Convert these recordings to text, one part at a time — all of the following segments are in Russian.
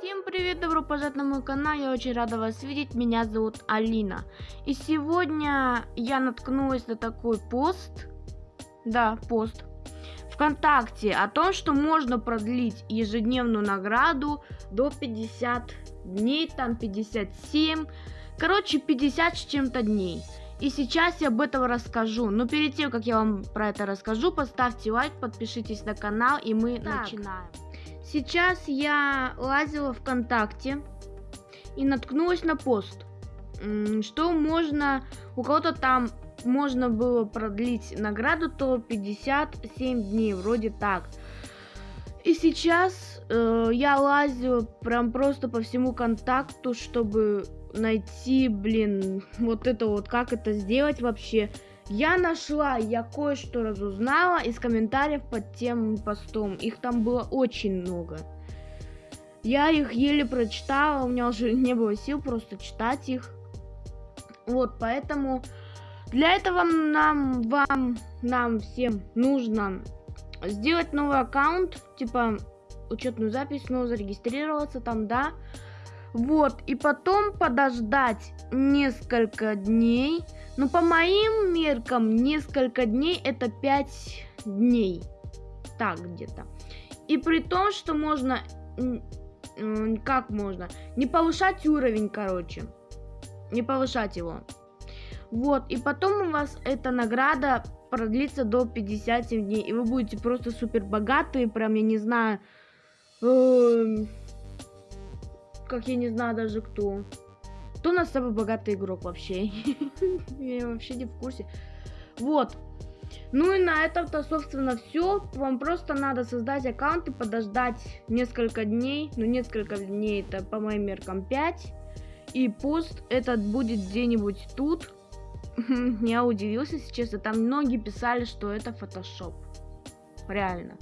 Всем привет, добро пожаловать на мой канал, я очень рада вас видеть, меня зовут Алина. И сегодня я наткнулась на такой пост, да, пост, ВКонтакте о том, что можно продлить ежедневную награду до 50 дней, там 57, короче 50 с чем-то дней. И сейчас я об этом расскажу. Но перед тем, как я вам про это расскажу, поставьте лайк, подпишитесь на канал, и мы так. начинаем. Сейчас я лазила ВКонтакте и наткнулась на пост, что можно, у кого-то там можно было продлить награду, то 57 дней, вроде так. И сейчас э, я лазила прям просто по всему контакту, чтобы найти, блин, вот это вот, как это сделать вообще. Я нашла, я кое-что разузнала из комментариев под тем постом. Их там было очень много. Я их еле прочитала, у меня уже не было сил просто читать их. Вот, поэтому для этого нам, вам, нам всем нужно сделать новый аккаунт, типа учетную запись, снова зарегистрироваться там, да. Вот, и потом подождать несколько дней. Но по моим меркам несколько дней это 5 дней. Так где-то. И при том, что можно... Как можно? Не повышать уровень, короче. Не повышать его. Вот, и потом у вас эта награда продлится до 57 дней. И вы будете просто супер богатые, прям, я не знаю... Э как я не знаю даже кто. Кто у нас самый богатый игрок вообще? Я вообще не в курсе. Вот. Ну и на этом-то, собственно, все. Вам просто надо создать аккаунт и подождать несколько дней. Ну, несколько дней, это по моим меркам 5. И пост этот будет где-нибудь тут. Я удивился, если честно. Там многие писали, что это фотошоп. Реально.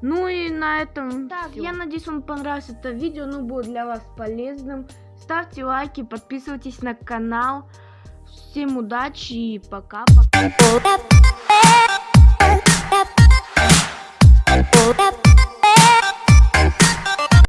Ну и на этом Так, всё. я надеюсь, вам понравилось это видео, ну будет для вас полезным. Ставьте лайки, подписывайтесь на канал. Всем удачи и пока-пока.